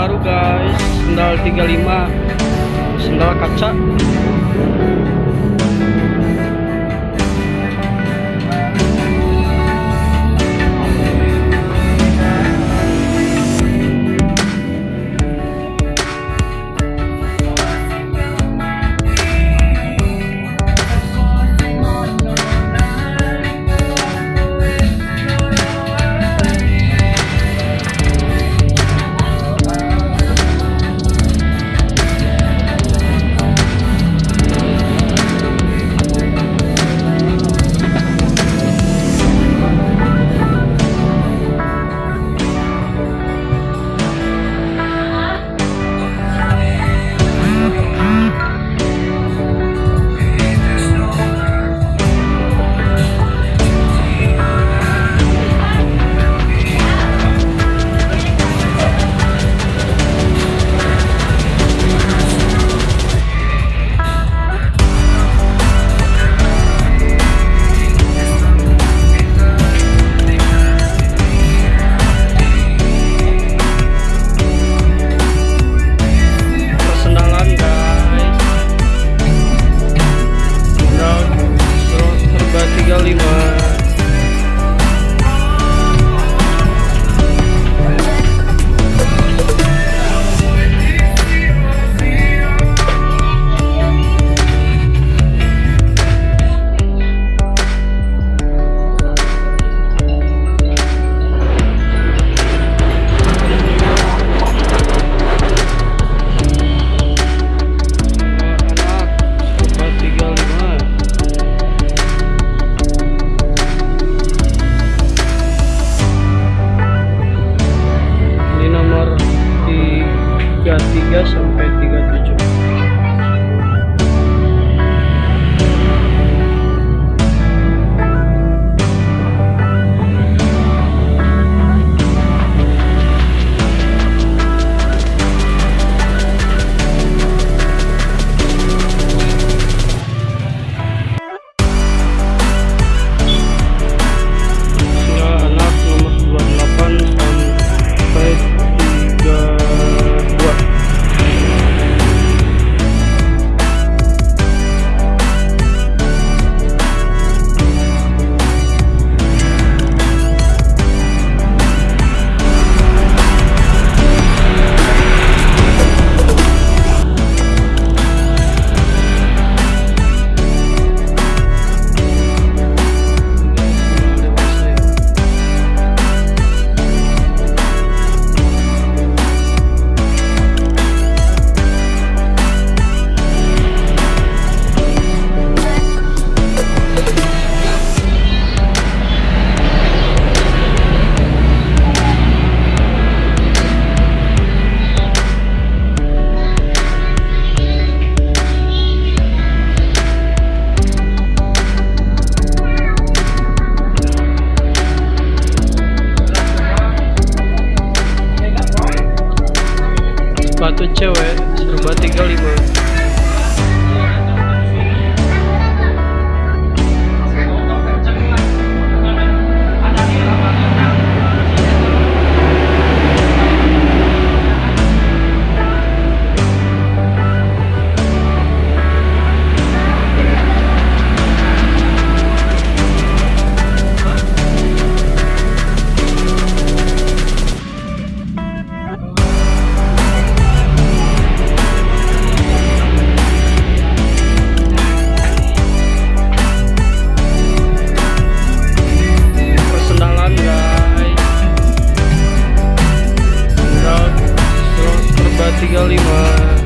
baru guys. Sendal 35 sendal kaca sampai 37 tuh cewek serba 35 35